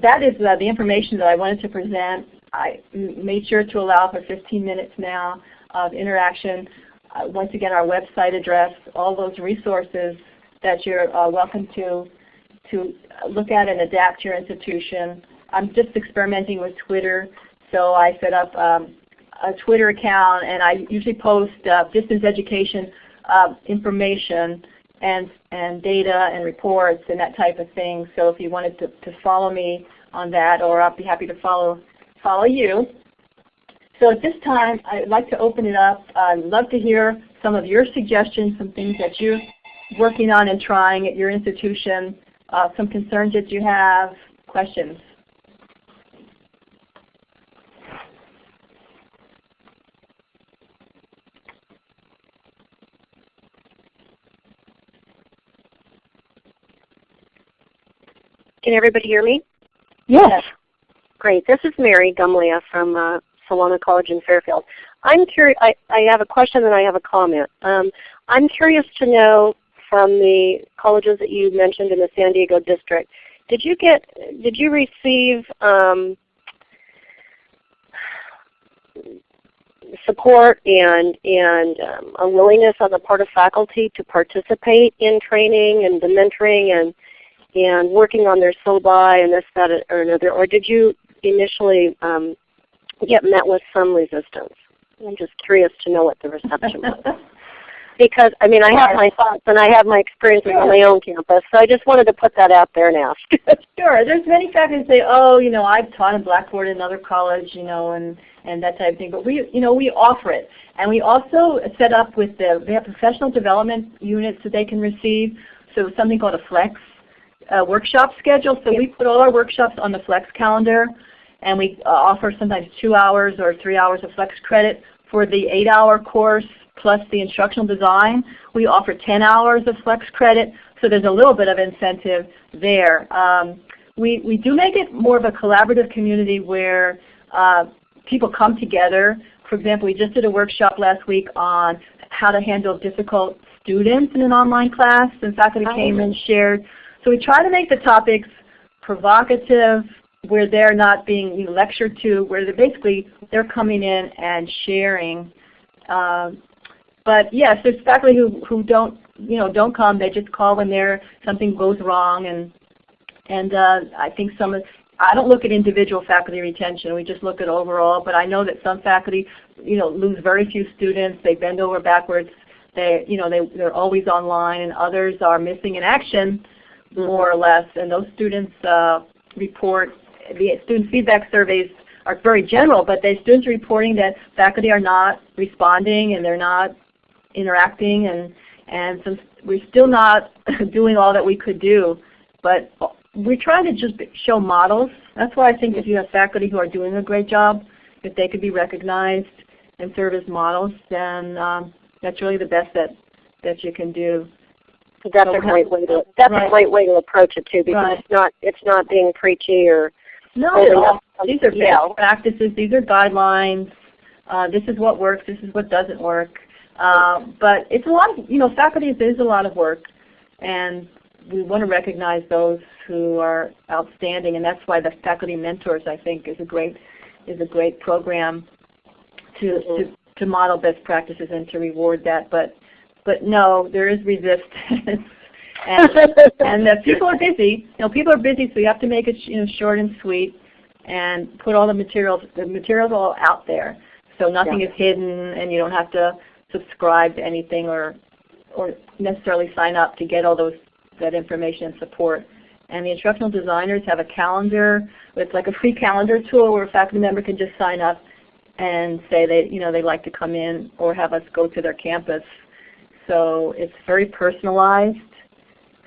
that is uh, the information that I wanted to present. I made sure to allow for 15 minutes now of interaction. Uh, once again, our website address, all those resources that you're uh, welcome to to look at and adapt your institution. I'm just experimenting with Twitter, so I set up um, a Twitter account and I usually post uh, distance education uh, information and, and data and reports and that type of thing. So if you wanted to, to follow me on that or I'll be happy to follow, follow you. So at this time I'd like to open it up. I'd love to hear some of your suggestions, some things that you're working on and trying at your institution, uh, some concerns that you have, questions. Can everybody hear me? Yes. Great. This is Mary Gumlia from uh, Solano College in Fairfield. I'm curious. I, I have a question and I have a comment. Um, I'm curious to know from the colleges that you mentioned in the San Diego district, did you get did you receive um, support and and um, a willingness on the part of faculty to participate in training and the mentoring and and working on their syllabi and this, that, or another, or did you initially um, get met with some resistance? I'm just curious to know what the reception was. because I mean I have my thoughts and I have my experiences sure. on my own campus, so I just wanted to put that out there and ask. sure. There's many faculty say, oh, you know, I've taught in Blackboard in another college, you know, and and that type of thing. But we, you know, we offer it, and we also set up with the they have professional development units that they can receive. So something called a flex uh, workshop schedule. So we put all our workshops on the Flex calendar, and we uh, offer sometimes two hours or three hours of Flex credit. For the eight-hour course plus the instructional design, we offer 10 hours of Flex credit. So there's a little bit of incentive there. Um, we, we do make it more of a collaborative community where uh, people come together. For example, we just did a workshop last week on how to handle difficult students in an online class, and faculty came and shared so we try to make the topics provocative, where they're not being you know, lectured to, where they're basically they're coming in and sharing. Um, but yes, there's faculty who, who don't you know don't come. They just call when there something goes wrong, and and uh, I think some of I don't look at individual faculty retention. We just look at overall. But I know that some faculty you know lose very few students. They bend over backwards. They you know they they're always online, and others are missing in action more or less, and those students uh, report, the student feedback surveys are very general, but the students are reporting that faculty are not responding and they're not interacting and, and some, we're still not doing all that we could do. But we're trying to just show models. That's why I think if you have faculty who are doing a great job, if they could be recognized and serve as models, then um, that's really the best that, that you can do. That's a great way to that's right. a great way to approach it too, because right. it's not it's not being preachy or no. These are best practices. These are guidelines. Uh, this is what works. This is what doesn't work. Uh, but it's a lot. Of, you know, faculty is a lot of work, and we want to recognize those who are outstanding, and that's why the faculty mentors I think is a great is a great program to mm -hmm. to to model best practices and to reward that. But but no, there is resistance. and and the people are busy. You know, people are busy, so you have to make it you know short and sweet, and put all the materials. The materials all out there, so nothing yeah. is hidden, and you don't have to subscribe to anything or or necessarily sign up to get all those that information and support. And the instructional designers have a calendar. It's like a free calendar tool where a faculty member can just sign up and say they you know they'd like to come in or have us go to their campus so it's very personalized,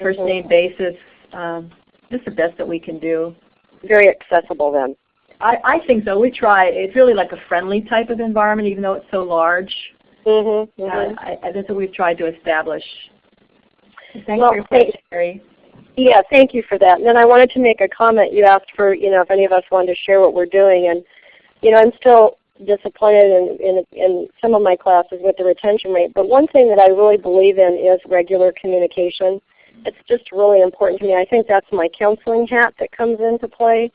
first name basis. Um, is the best that we can do. Very accessible then. I, I think so. We try. It's really like a friendly type of environment, even though it's so large. Mm-hmm, mm-hmm. Uh, I, I, that's what we've tried to establish. Thanks well, for your question, Mary. Yeah, thank you for that. And then I wanted to make a comment. You asked for, you know, if any of us wanted to share what we're doing, and you know, I'm still disappointed in, in, in some of my classes with the retention rate. But one thing that I really believe in is regular communication it's just really important to me. I think that's my counseling hat that comes into play.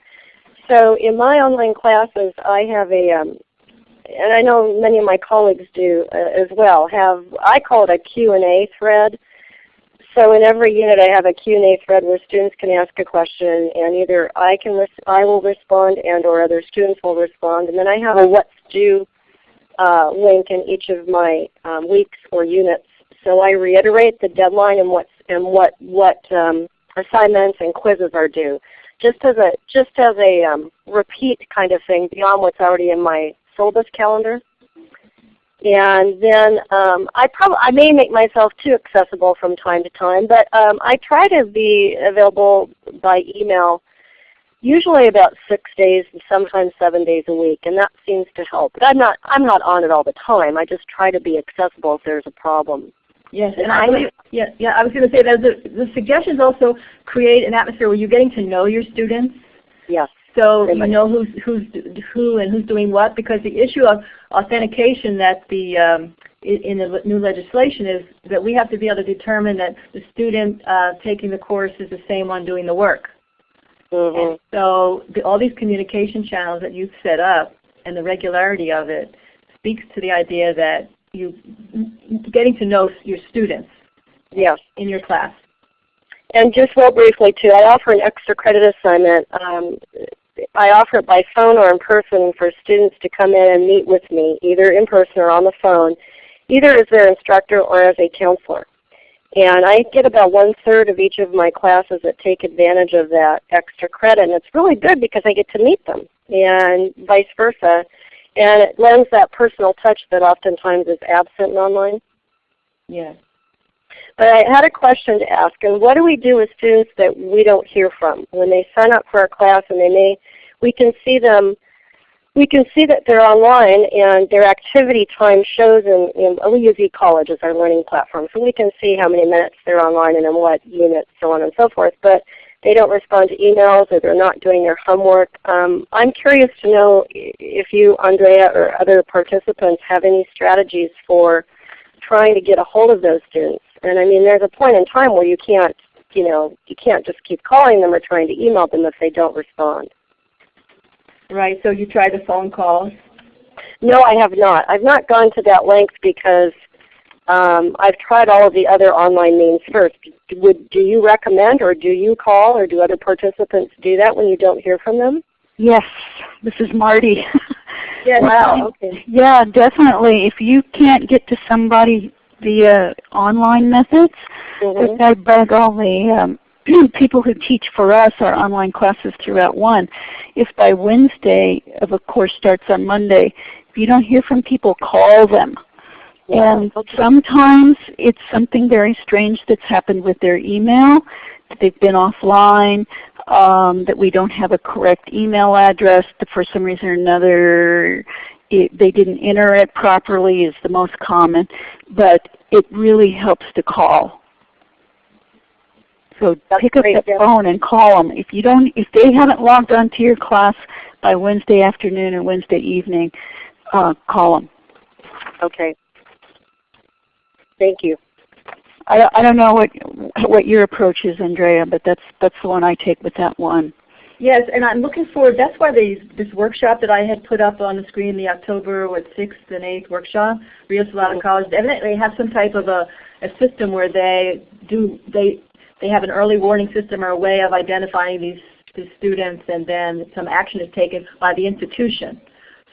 So in my online classes, I have a, um, and I know many of my colleagues do uh, as well, have, I call it a Q&A thread. So in every unit I have a Q&A thread where students can ask a question and either I can I will respond and or other students will respond. And then I have a what's due uh, link in each of my um, weeks or units. So I reiterate the deadline and, what's, and what, what um, assignments and quizzes are due just as a just as a um, repeat kind of thing beyond what's already in my syllabus calendar. And then um, I probably I may make myself too accessible from time to time, but um, I try to be available by email usually about six days and sometimes seven days a week, and that seems to help. But I'm not I'm not on it all the time. I just try to be accessible if there's a problem. Yes, and I believe, yeah, yeah, I was going to say that the, the suggestions also create an atmosphere where you're getting to know your students. Yes. So you know who's who's who and who's doing what because the issue of authentication that the um, in the new legislation is that we have to be able to determine that the student uh, taking the course is the same one doing the work. Mm -hmm. And so the, all these communication channels that you've set up and the regularity of it speaks to the idea that you getting to know your students yes. in your class. And just real briefly too, I offer an extra credit assignment. Um, I offer it by phone or in person for students to come in and meet with me, either in person or on the phone, either as their instructor or as a counselor. And I get about one third of each of my classes that take advantage of that extra credit. And it's really good because I get to meet them and vice versa. And it lends that personal touch that oftentimes is absent in online. Yes. But I had a question to ask, and what do we do with students that we don't hear from? When they sign up for our class and they may, we can see them, we can see that they're online and their activity time shows in, in oh, we use eCollege as our learning platform, so we can see how many minutes they're online and in what units, so on and so forth. But they don't respond to emails or they're not doing their homework. Um, I'm curious to know if you, Andrea, or other participants have any strategies for trying to get a hold of those students. And I mean, there's a point in time where you can't, you know, you can't just keep calling them or trying to email them if they don't respond. Right. So you tried the phone calls? No, I have not. I've not gone to that length because um, I've tried all of the other online means first. Would, do you recommend or do you call or do other participants do that when you don't hear from them? Yes, this is Marty. yes. Wow, okay. Yeah, definitely. If you can't get to somebody via online methods, mm -hmm. I beg all the um, people who teach for us our online classes throughout one, if by Wednesday, of a course starts on Monday, if you don't hear from people, call them and sometimes it's something very strange that's happened with their email. They've been offline, um, that we don't have a correct email address, that for some reason or another it, they didn't enter it properly is the most common. But it really helps to call. So That's pick up the yeah. phone and call them. If you don't, if they haven't logged onto your class by Wednesday afternoon or Wednesday evening, uh, call them. Okay. Thank you. I, I don't know what what your approach is, Andrea, but that's that's the one I take with that one. Yes, and I'm looking forward. That's why they, this workshop that I had put up on the screen, the October what sixth and eighth workshop, Rio Salado oh. College, evidently have some type of a, a system where they do they they have an early warning system or a way of identifying these, these students, and then some action is taken by the institution.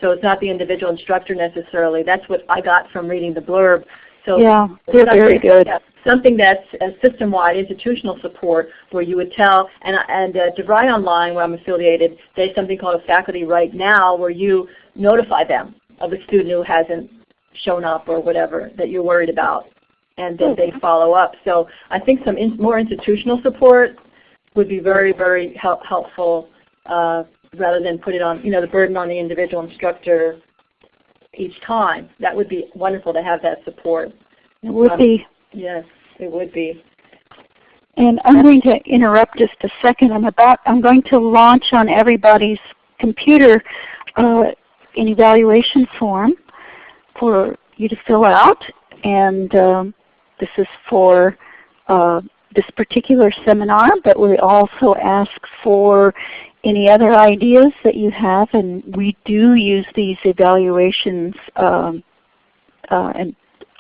So it's not the individual instructor necessarily. That's what I got from reading the blurb so yeah, they're very good. Something that's a system-wide institutional support where you would tell, and, and uh, DeVry Online, where I'm affiliated, there's something called a faculty right now where you notify them of a student who hasn't shown up or whatever that you're worried about, and then they follow up. So I think some in, more institutional support would be very, very help, helpful uh, rather than put it on, you know, the burden on the individual instructor each time. That would be wonderful to have that support. It would um, be. Yes, it would be. And I'm going to interrupt just a second. I'm about I'm going to launch on everybody's computer uh, an evaluation form for you to fill out, and um, this is for uh, this particular seminar, but we also ask for any other ideas that you have, and we do use these evaluations um, uh, and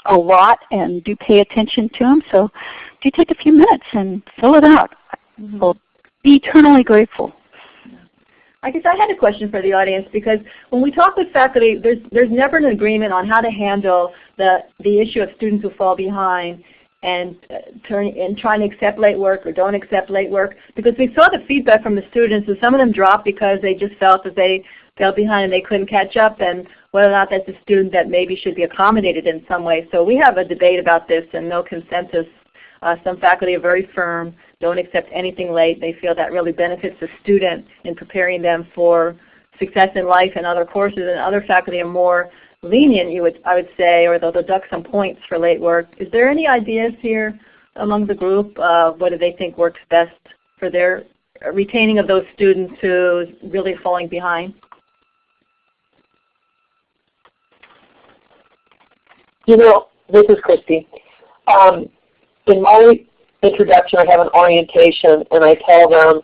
a lot and do pay attention to them. So do take a few minutes and fill it out. Mhm. We'll be eternally grateful. I guess I had a question for the audience because when we talk with faculty, there's there's never an agreement on how to handle the the issue of students who fall behind and uh, turn and trying to accept late work or don't accept late work because we saw the feedback from the students and some of them dropped because they just felt that they fell behind and they couldn't catch up and whether or not that's a student that maybe should be accommodated in some way. So we have a debate about this and no consensus. Uh, some faculty are very firm don't accept anything late. They feel that really benefits the student in preparing them for success in life and other courses. And other faculty are more lenient, you would, I would say, or they'll deduct some points for late work. Is there any ideas here among the group? What do they think works best for their retaining of those students who really falling behind? You know, this is Christy. Um, in my introduction, I have an orientation, and I tell them,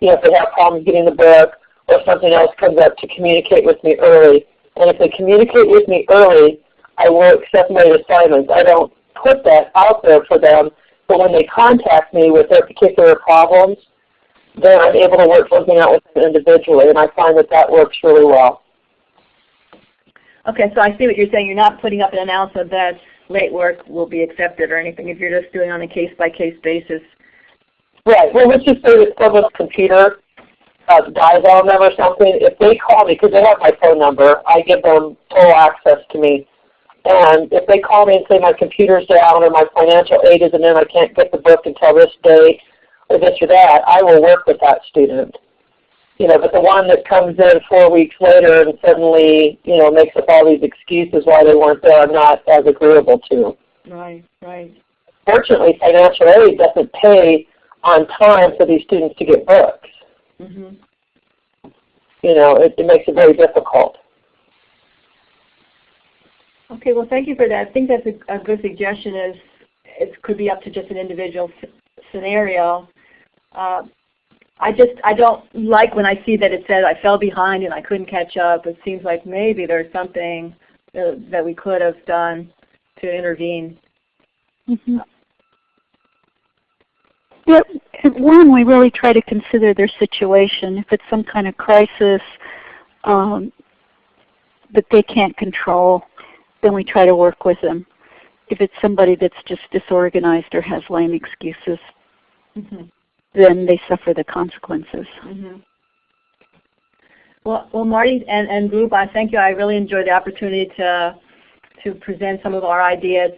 you know, if they have problems getting the book or something else comes up, to communicate with me early. And if they communicate with me early, I will accept my assignments. I don't put that out there for them, but when they contact me with their particular problems, then I'm able to work something out with them individually, and I find that that works really well. Okay, so I see what you're saying. You're not putting up an announcement that late work will be accepted or anything if you're just doing it on a case-by-case basis. Right. Well, let's just say that someone's computer uh, dies on them or something. If they call me, because they have my phone number, I give them full access to me. And if they call me and say my computer's down or my financial aid isn't in, I can't get the book until this date or this or that, I will work with that student. You know, but the one that comes in four weeks later and suddenly, you know, makes up all these excuses why they weren't there, I'm not as agreeable to. Right, right. Fortunately, financial aid doesn't pay on time for these students to get books. hmm You know, it, it makes it very difficult. Okay, well thank you for that. I think that's a, a good suggestion is it could be up to just an individual s- scenario. Uh, I just, I don't like when I see that it says I fell behind and I couldn't catch up. It seems like maybe there's something uh, that we could have done to intervene. Mm-hmm. Yeah, at one, we really try to consider their situation. If it's some kind of crisis um, that they can't control, then we try to work with them. If it's somebody that's just disorganized or has lame excuses, Mm-hmm. then they suffer the consequences. hmm Well, well, Marty and, and group, I thank you. I really enjoyed the opportunity to to present some of our ideas.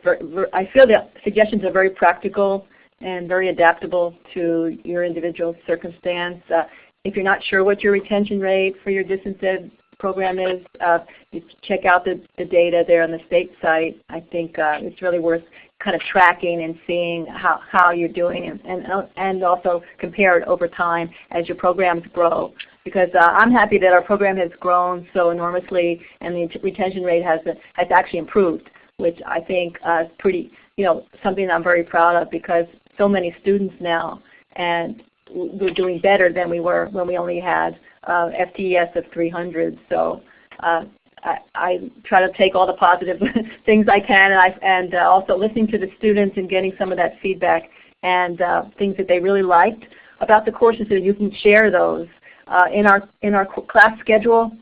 I feel the suggestions are very practical and very adaptable to your individual circumstance. Uh, if you're not sure what your retention rate for your distance ed program is, uh, you check out the, the data there on the state site. I think uh, it's really worth kind of tracking and seeing how, how you're doing and, and, and also compare it over time as your programs grow. Because uh, I'm happy that our program has grown so enormously and the retention rate has, has actually improved, which I think uh, is pretty, you know, something I'm very proud of because so many students now and we're doing better than we were when we only had uh, FTES of 300. So uh, I, I, try to take all the positive things I can, and, I, and uh, also listening to the students and getting some of that feedback and uh, things that they really liked about the courses, so you can share those uh, in our in our class schedule.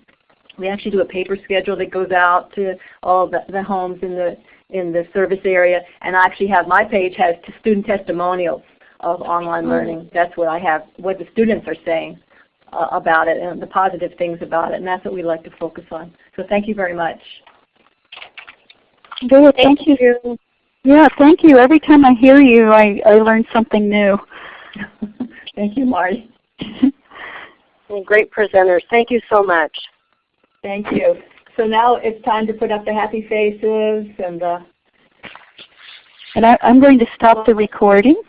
We actually do a paper schedule that goes out to all the, the homes in the in the service area, and I actually have my page has student testimonials of online learning. That's what I have, what the students are saying uh, about it and the positive things about it, and that's what we like to focus on. So thank you very much. Good, thank you. Yeah, thank you. Every time I hear you, I, I learn something new. thank you, Marty. Well, great presenters. Thank you so much. Thank you. So now it's time to put up the happy faces and the And I, I'm going to stop the recording.